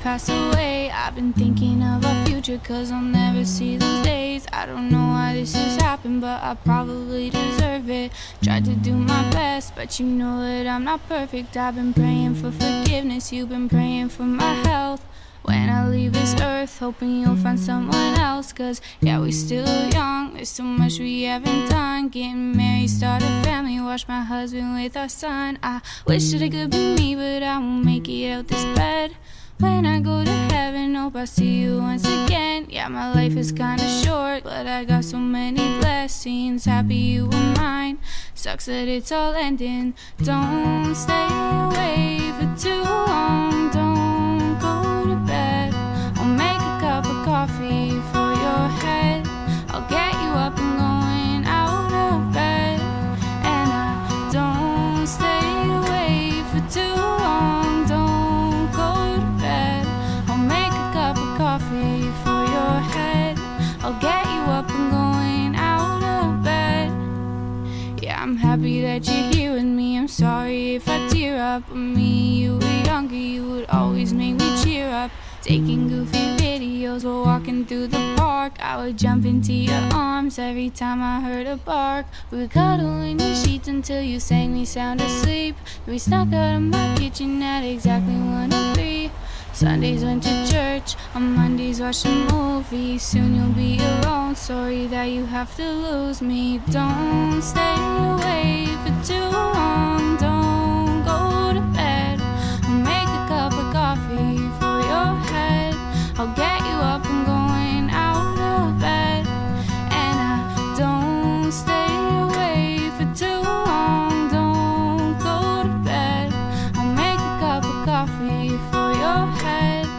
pass away. I've been thinking of our future, cause I'll never see those days. I don't know why this has happened, but I probably deserve it. Tried to do my best, but you know that I'm not perfect. I've been praying for forgiveness, you've been praying for my health. When I leave this earth, hoping you'll find someone else. Cause yeah, we still young, there's so much we haven't done. Getting married, start a family, watch my husband with our son. I wish that it could be me, but I won't make it out this bed. When I go to heaven, hope I see you once again. Yeah, my life is kinda short, but I got so many blessings. Happy you were mine. Sucks that it's all ending. Don't stay away for too happy that you're here with me. I'm sorry if I tear up. When me, you were younger, you would always make me cheer up. Taking goofy videos while walking through the park. I would jump into your arms every time I heard a bark. We would cuddle in your sheets until you sang me sound asleep. We snuck out of my kitchen at exactly one or three. Sundays went to church, on Mondays watched a movie. Soon you'll be alone. Sorry that you have to lose me. Don't stay away for your head.